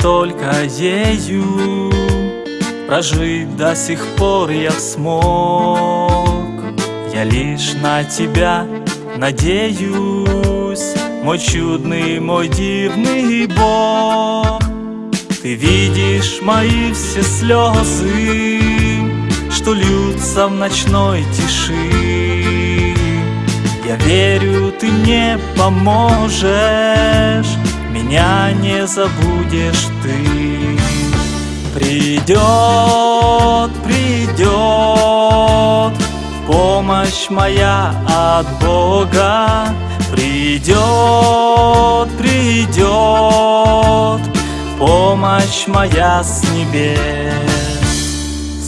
только ею. Прожить до сих пор я смог. Я лишь на тебя надеюсь. Мой чудный, мой дивный Бог. Ты видишь мои все слезы Что льются в ночной тиши. Я верю, ты мне поможешь Меня не забудешь ты. Придет, придет Помощь моя от Бога. Придет, придет Помощь моя с небес.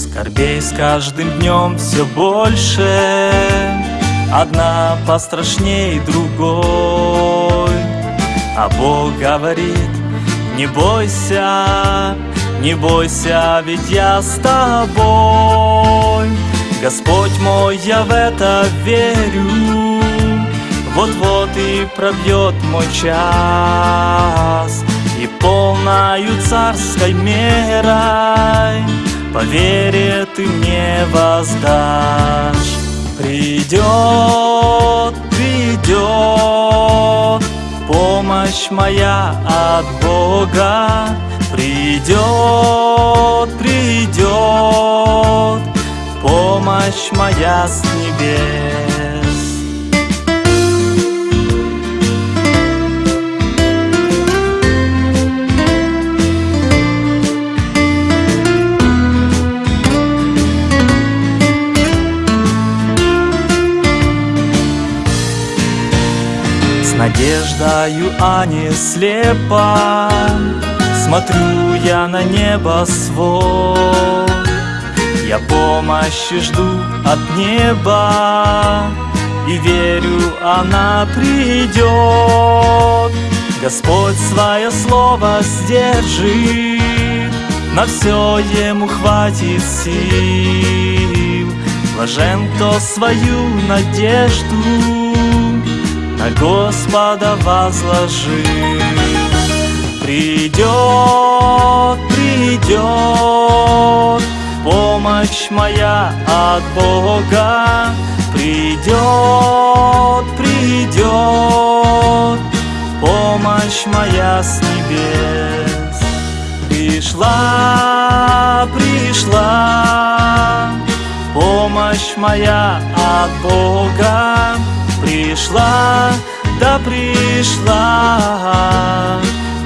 Скорбей с каждым днем все больше. Одна пострашней другой А Бог говорит, не бойся не бойся, ведь я с тобой. Господь мой, я в это верю. Вот-вот и пробьет мой час И полною царской мерой По вере ты мне воздашь Придет, придет Помощь моя от Бога Придет, придет помощь моя с небес. Надеждою, а не слепо. Смотрю я на небо свод Я помощи жду от неба И верю, она придет. Господь свое слово сдержит На все ему хватит сил. Блажен, кто свою надежду На Господа возложил Придет, придет помощь моя от Бога. Придет, придет помощь моя с небес. Пришла, пришла помощь моя от Бога. Пришла, да пришла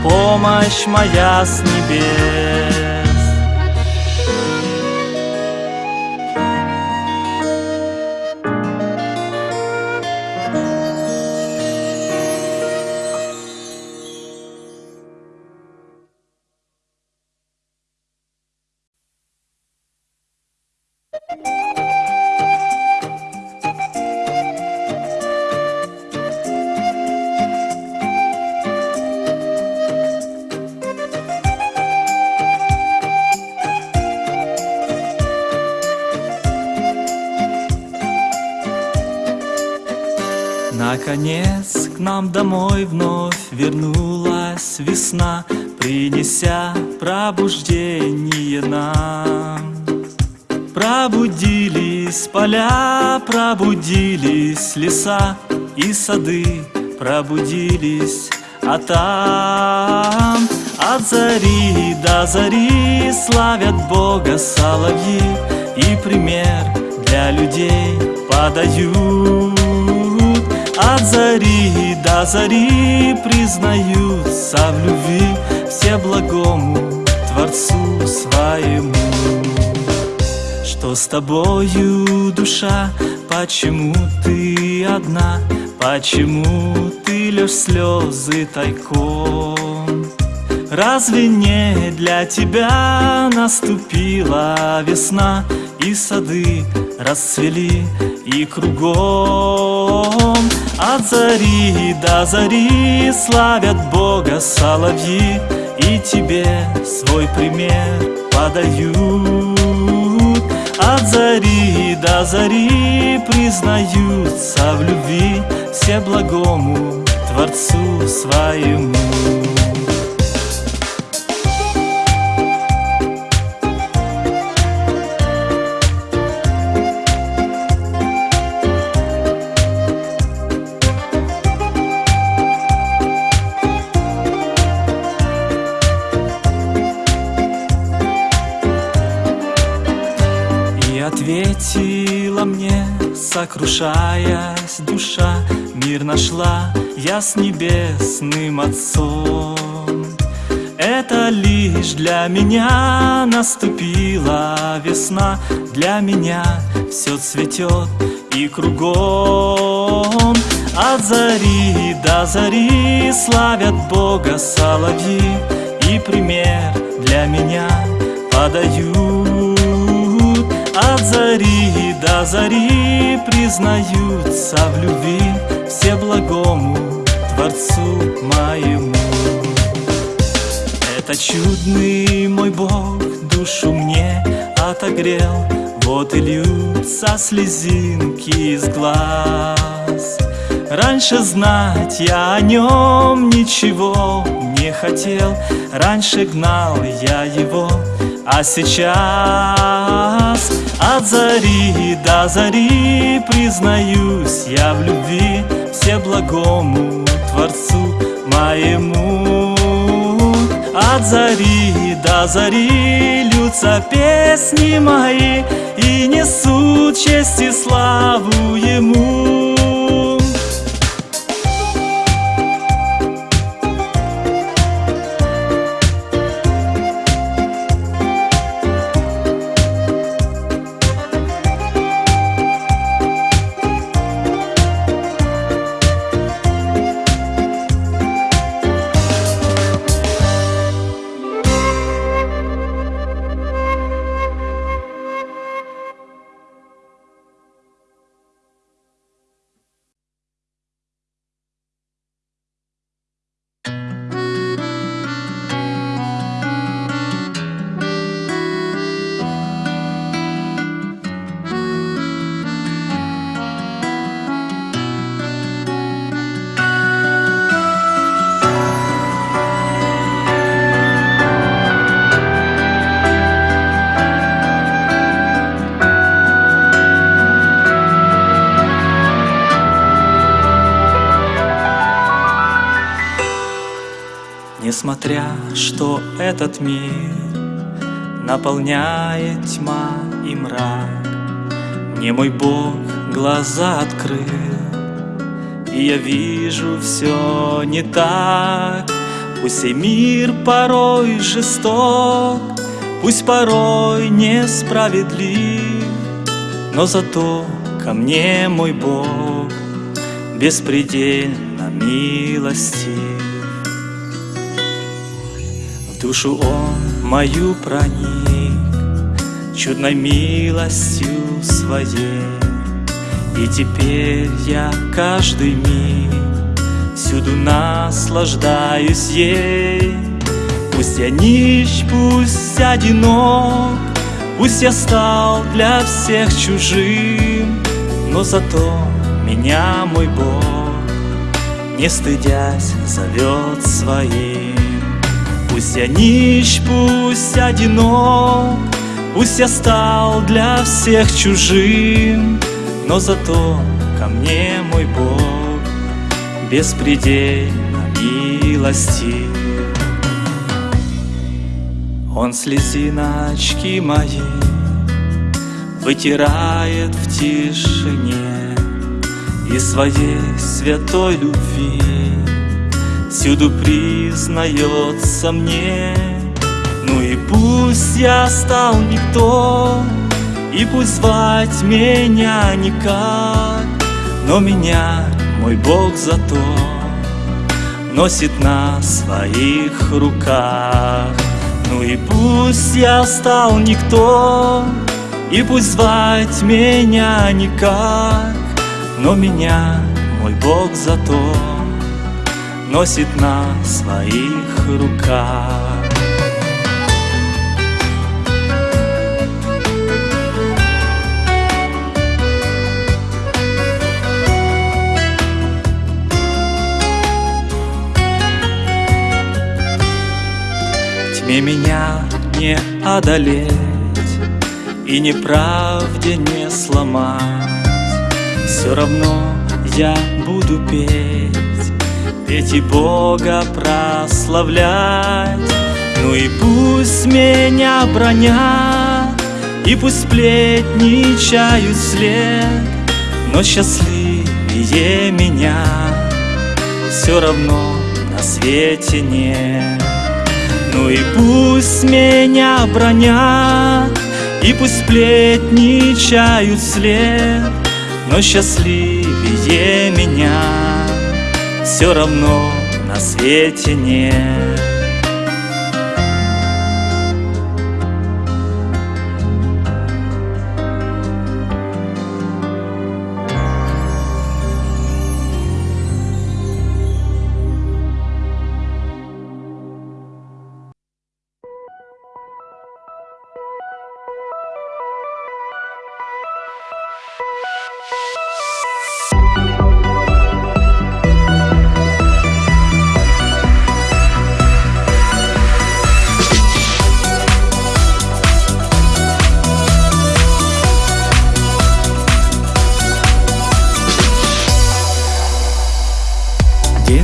помощь моя с небес. Домой вновь вернулась весна, Принеся пробуждение нам. Пробудились поля, пробудились леса и сады, Пробудились, а там от зари до зари Славят Бога соловьи И пример для людей подают от зари до зари признаются в любви Все благому Творцу своему Что с тобою, душа, почему ты одна? Почему ты лишь слезы тайком? Разве не для тебя наступила весна И сады расцвели и кругом От зари до зари славят Бога соловьи И тебе свой пример подают. От зари до зари признаются в любви Все благому Творцу своему сокрушаясь душа Мир нашла я с небесным Отцом. Это лишь для меня наступила весна Для меня все цветет и кругом. От зари до зари славят Бога соловьи И пример для меня подают зари до зари признаются в любви Все благому Творцу моему. Это чудный мой Бог душу мне отогрел Вот и льются слезинки из глаз. Раньше знать я о нем ничего не хотел Раньше гнал я его, а сейчас От зари до зари признаюсь я в любви Всеблагому Творцу моему. От зари до зари льются песни мои И несут честь и славу Ему Несмотря, что этот мир Наполняет тьма и мрак. Мне мой Бог глаза открыл И я вижу все не так. Пусть и мир порой жесток Пусть порой несправедлив Но зато ко мне мой Бог Беспредельно милостив душу он мою проник Чудной милостью своей. И теперь я каждый миг Всюду наслаждаюсь ей. Пусть я нищ, пусть одинок Пусть я стал для всех чужим. Но зато меня мой Бог Не стыдясь зовет своим Пусть я нищ, пусть одинок, Пусть я стал для всех чужим, Но зато ко мне мой Бог Беспредельно милостив. Он слезиночки мои Вытирает в тишине И своей святой любви всюду признается мне. Ну и пусть я стал никто И пусть звать меня никак Но меня мой Бог зато Носит на своих руках. Ну и пусть я стал никто И пусть звать меня никак Но меня мой Бог зато носит на своих руках. Тьме меня не одолеть И неправде не сломать Все равно я буду петь петь и Бога прославлять. Ну и пусть меня бронят, и пусть сплетничают след, Но счастливее меня Все равно на свете нет. Ну и пусть меня бронят И пусть сплетничают вслед Но счастливее меня Все равно на свете нет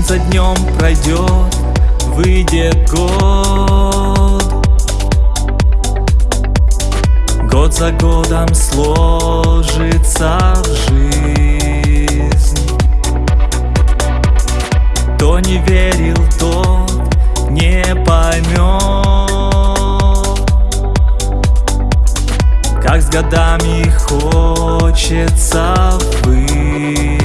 за днем пройдет, выйдет год. Год за годом сложится жизнь. Кто не верил, тот не поймет Как с годами хочется быть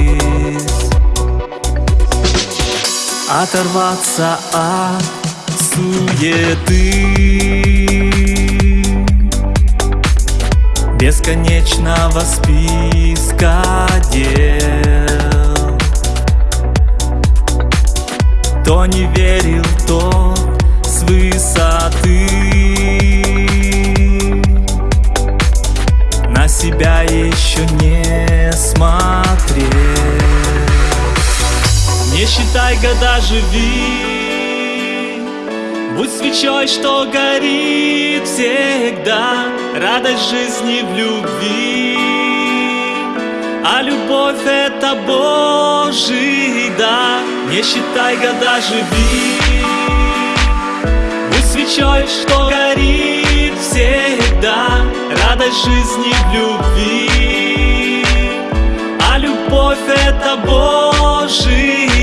Оторваться от суеты. Бесконечного списка дел. Кто не верил, то считай года, живи Будь свечой, что горит всегда Радость жизни в любви. А любовь это Божий да Не считай года, живи. Будь свечой, что горит всегда Радость жизни в любви. А любовь это Божий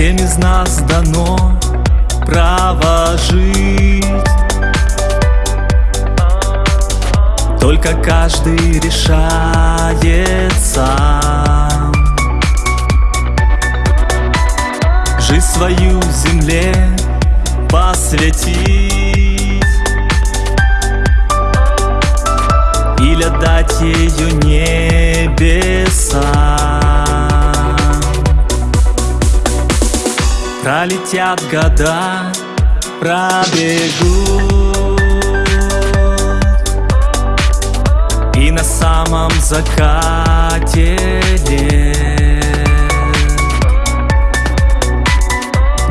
Всем из нас дано право жить Только каждый решает сам Жизнь свою земле посвятить. Или отдать ее небесам Пролетят года, пробегут. И на самом закате лет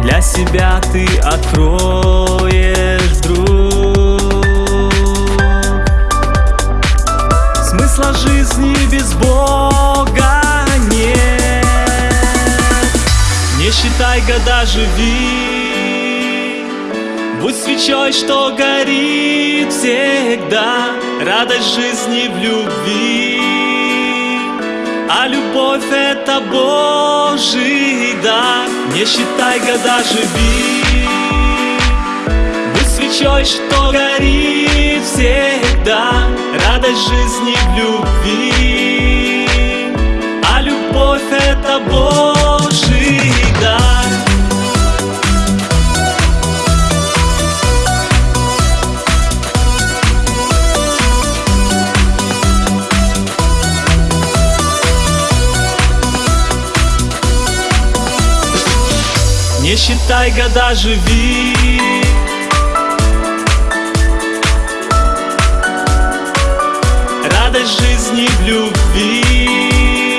Для себя ты откроешь вдруг Смысла жизни без Бога Не считай года, живи. Будь свечой, что горит всегда. Радость жизни в любви. А любовь это Божий дар. Не считай года, живи. Будь свечой, что горит всегда. Радость жизни в любви. А любовь это Божий считай года, живи радость жизни в любви.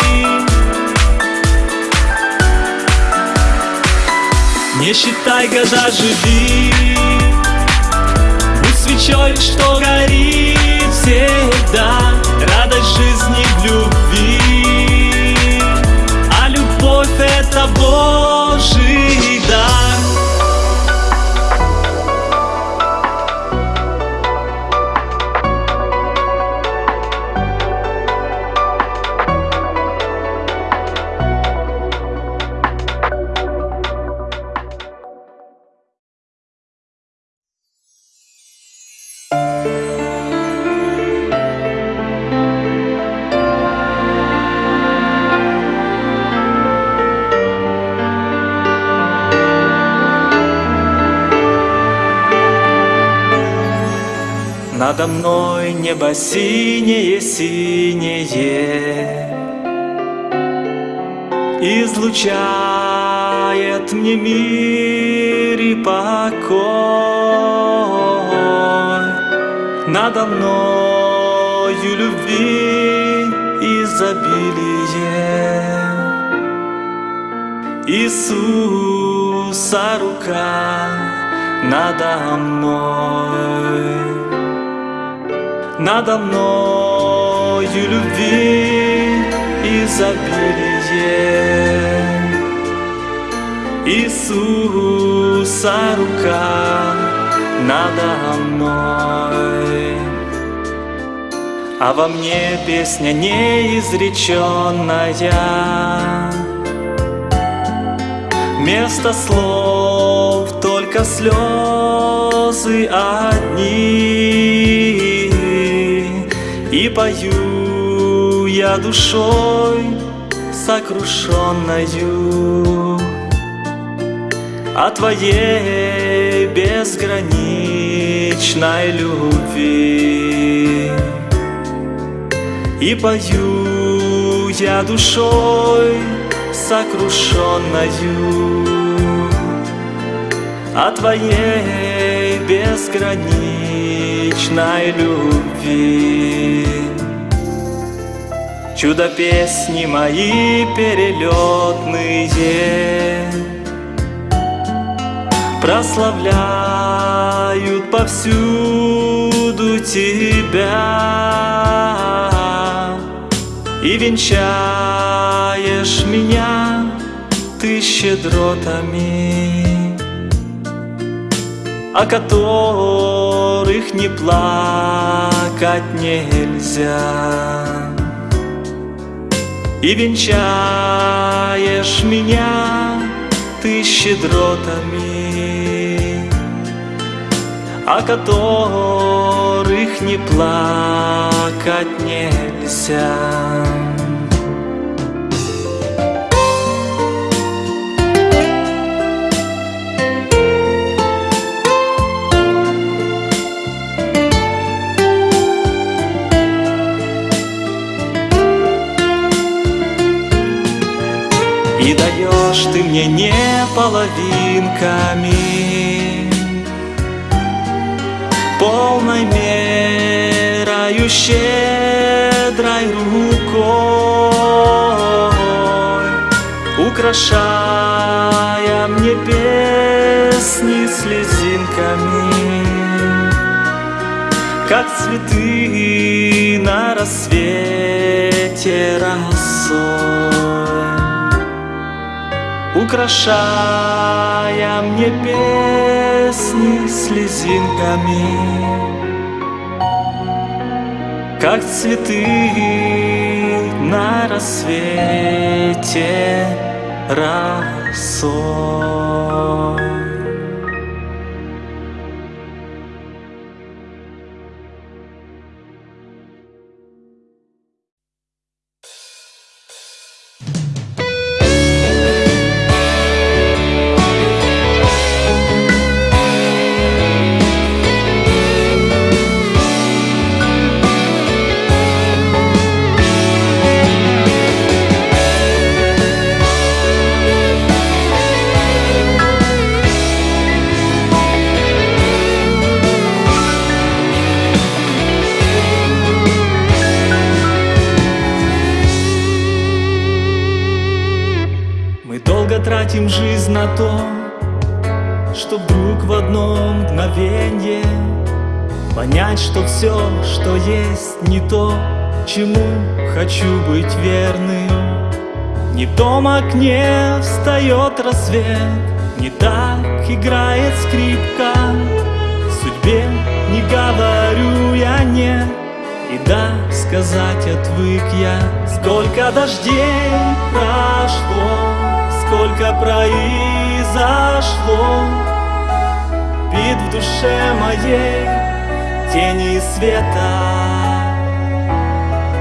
Не считай года, живи Надо мной небо синее-синее Излучает мне мир и покой. Надо мною любви изобилие. Иисуса рука надо мной надо мною любви изобилие. Иисуса рука надо мной, А во мне песня неизреченная, Вместо слов только слезы одни. И пою я душой сокрушенною О Твоей безграничной любви. И пою я душой сокрушенною О Твоей безграничной любви. Чудо песни мои перелетные. Прославляют повсюду Тебя. И венчаешь меня ты щедротами О которых не плакать нельзя и венчаешь меня ты щедротами, О которых не плакать нельзя. И даешь ты мне не половинками. Полной мерою щедрой рукой Украшая мне песни слезинками. Как цветы на рассвете росой Украшая мне песни слезинками. Как цветы на рассвете росой тратим жизнь на то, что вдруг в одно мгновенье Понять, что все, что есть, не то, чему хочу быть верным. Не в том окне встает рассвет, не так играет скрипка. Судьбе не говорю я нет, и да, сказать отвык я. Сколько дождей прошло сколько произошло. Бит в душе моей тени света.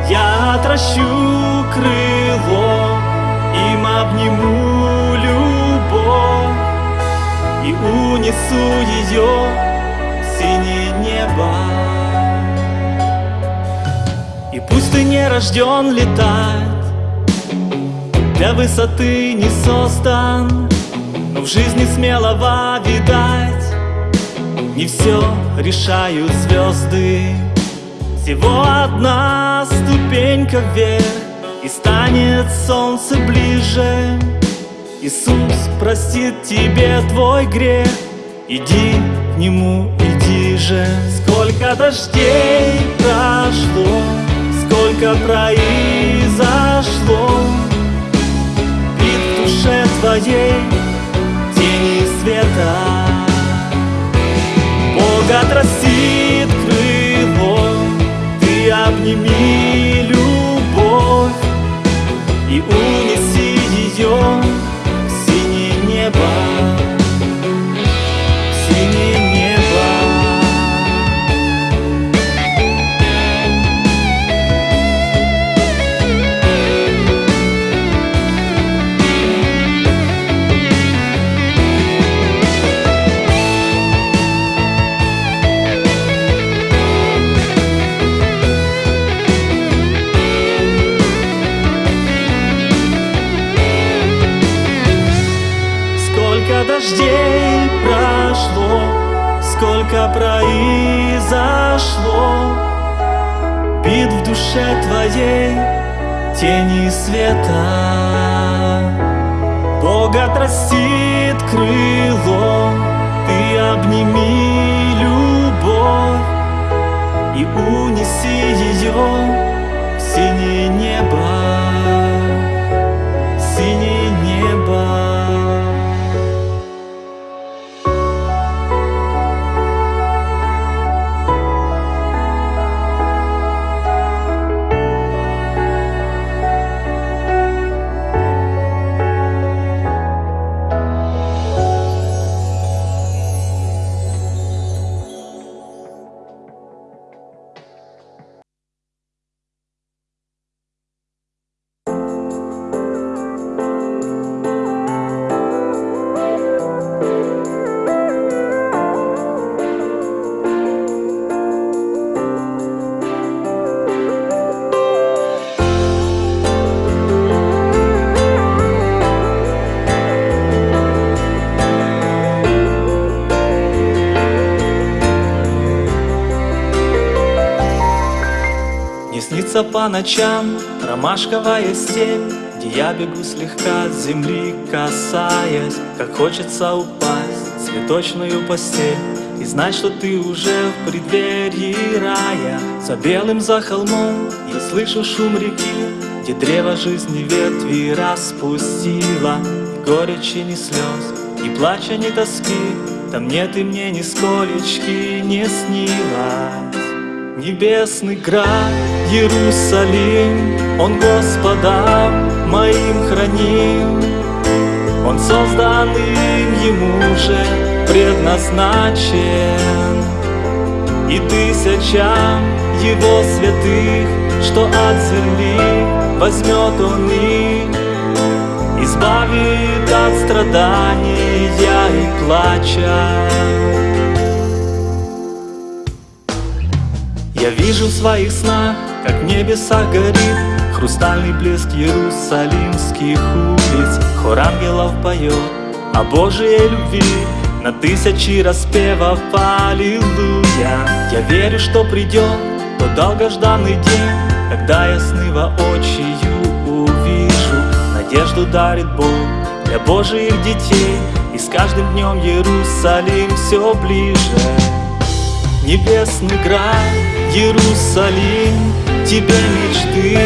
Я отращу крыло, им обниму любовь И унесу ее в синее небо. Пусть ты не рожден летать Для высоты не создан Но в жизни смелого видать. Не все решают звезды Всего одна ступенька вверх И станет солнце ближе. Иисус простит тебе твой грех. Иди к Нему, иди же. Сколько дождей прошло Сколько произошло твоей Тени света. Бог отрастит крыло Ты обними любовь И унеси произошло. Бит в душе твоей тени света. Бог отрастит крыло, ты обними любовь И унеси ее снится по ночам ромашковая степь, Где я бегу слегка с земли касаясь, Как хочется упасть в цветочную постель И знать, что ты уже в преддверии рая. За белым за холмом я слышу шум реки, Где древо жизни ветви распустила Ни горечи, ни слез, ни плача, ни тоски Там нет и мне ни сколечки не снилось. Небесный град Иерусалим, Он Господа моим храним. Он создан им Ему же предназначен, И тысячам Его святых, что от земли возьмет Он их, Избавит от страдания и плача. Я вижу в своих снах, как в небесах горит Хрустальный блеск иерусалимских улиц. Хор ангелов поет о Божьей любви На тысячи распевов Аллилуйя. Я верю, что придет тот долгожданный день Когда я сны воочию увижу. Надежду дарит Бог для Божьих детей И с каждым днем Иерусалим все ближе. Небесный град Иерусалим, тебе мечты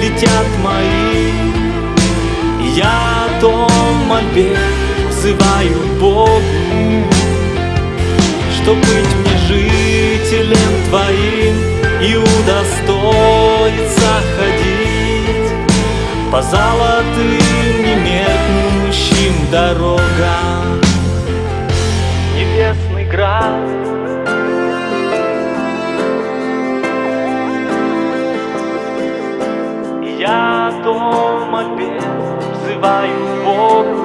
летят мои. Я том мольбе взываю Богу, Чтоб быть мне жителем твоим И удостоиться ходить По золотым немеркнущим дорогам Небесный град я дома без Взываю Богу,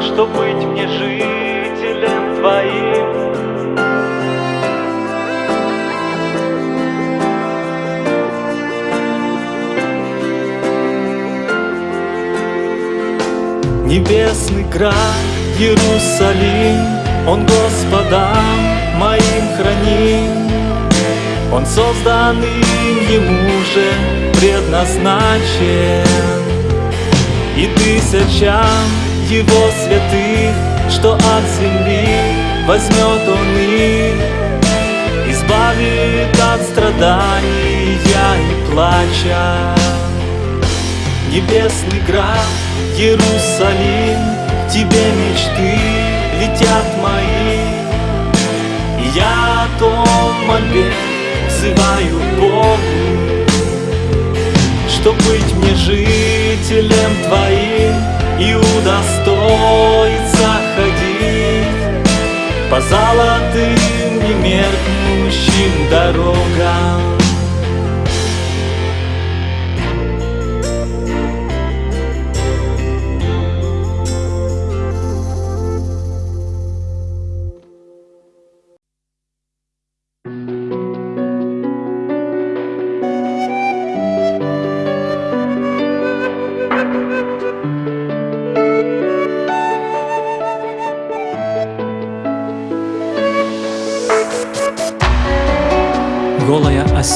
что быть мне жителем твоим Небесный край, Иерусалим, Он Господа моим хранит. Он созданный Ему же предназначен, И тысячам Его святых, что от земли возьмет Он их, Избавит от страданий и плача. Небесный град, Иерусалим, тебе мечты летят мои. Я о том мольбе взываю Богу, Чтоб быть мне жителем Твоим И удостоиться ходить По золотым немеркнущим дорогам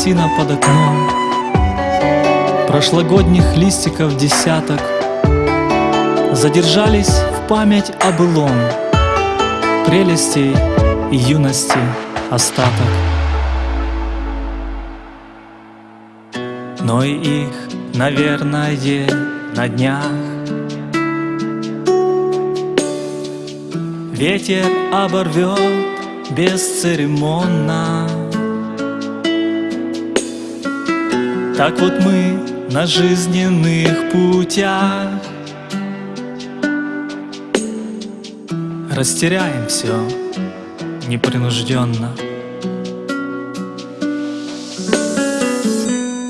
осина под окном. Прошлогодних листиков десяток. Задержались в память о былом. Прелестей и юности остаток. Но и их, наверное, на днях. Ветер оборвет бесцеремонно Так вот мы на жизненных путях. Растеряем все непринужденно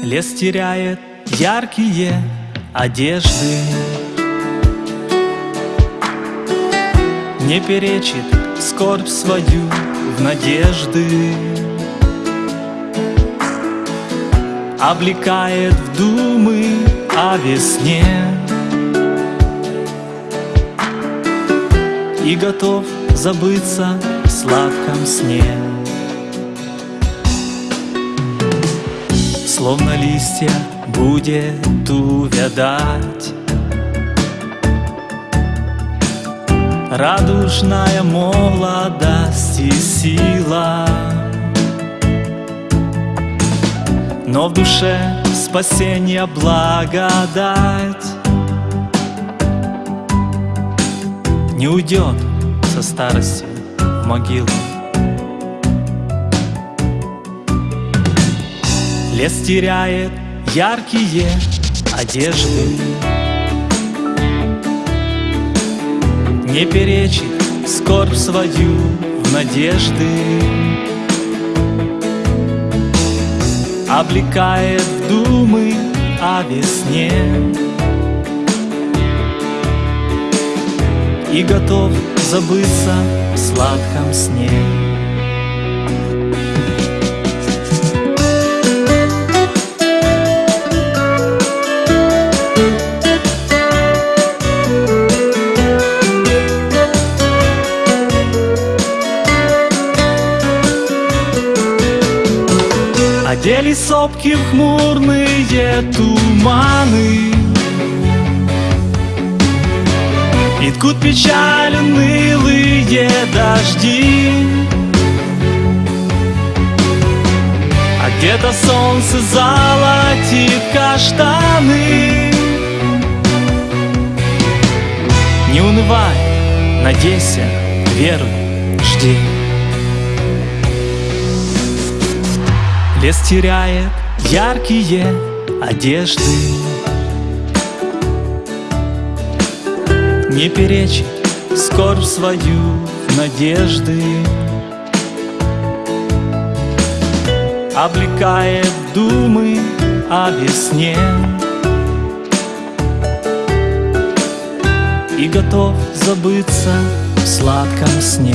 Лес теряет яркие одежды. Не перечит скорбь свою в надежды Облекает в думы о весне. И готов забыться в сладком сне. Словно листья будет увядать. Радужная молодость и сила но в душе спасение благодать Не уйдет со старости в могилу. Лес теряет яркие одежды Не перечит скорбь свою в надежды Облекает в думы о весне. И готов забыться в сладком сне Одели сопки в хмурные туманы. И ткут печаль унылые дожди. А где-то солнце золотит каштаны. Не унывай, надейся, веруй, жди Лес теряет яркие одежды. Не перечит скорбь свою надежды. Облекает думы о весне. И готов забыться в сладком сне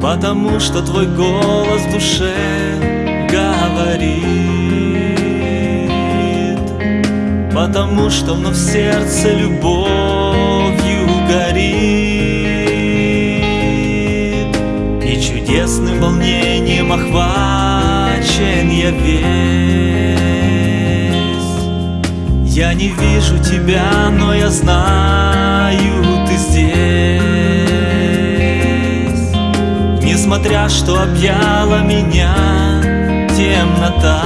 Потому что твой голос в душе говорит. Потому что вновь сердце любовью горит. И чудесным волнением охвачен я весь. Я не вижу тебя, но я знаю, ты здесь Несмотря, что объяла меня темнота.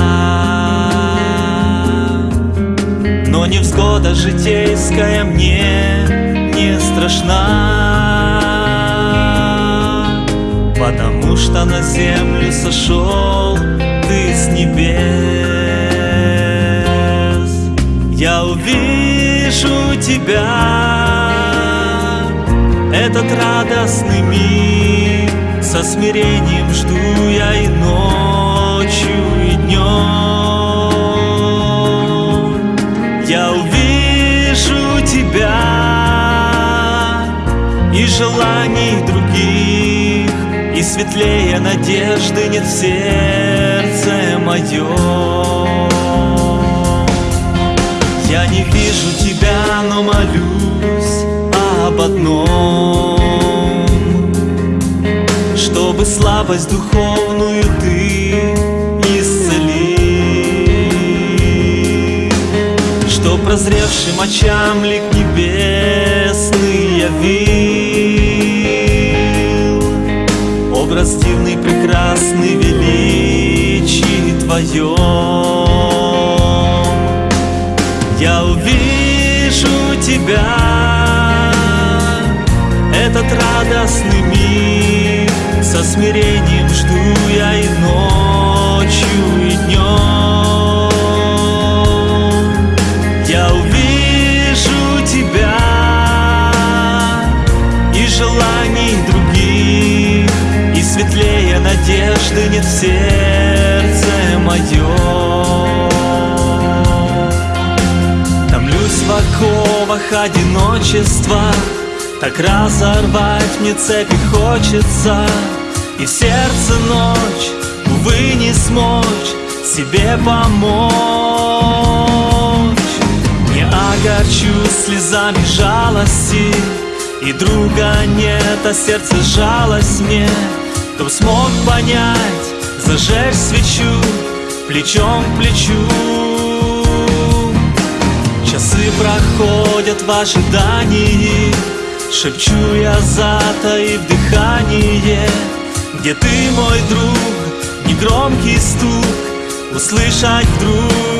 Но невзгода житейская мне не страшна Потому что на землю сошел ты с небес. Я увижу тебя Этот радостный миг Со смирением жду я и ночью, и днем Я увижу тебя И желаний других И светлее надежды нет в сердце моем я не вижу тебя, но молюсь об одном Чтобы слабость духовную ты исцели. Чтоб прозревшим очам лик небесный явил. Образ дивный, прекрасный, величий твоем я увижу тебя Этот радостный Со смирением жду я и ночью, и днем Я увижу тебя И желаний других И светлее надежды нет в сердце моем в оковах одиночества Так разорвать мне цепи хочется И сердце ночь, увы, не смочь Себе помочь. Не огорчу слезами жалости И друга нет, а сердце жалость мне. Кто смог понять, зажечь свечу Плечом к плечу. Часы проходят в ожидании Шепчу я затаив дыхание Где ты, мой друг, негромкий стук. Услышать вдруг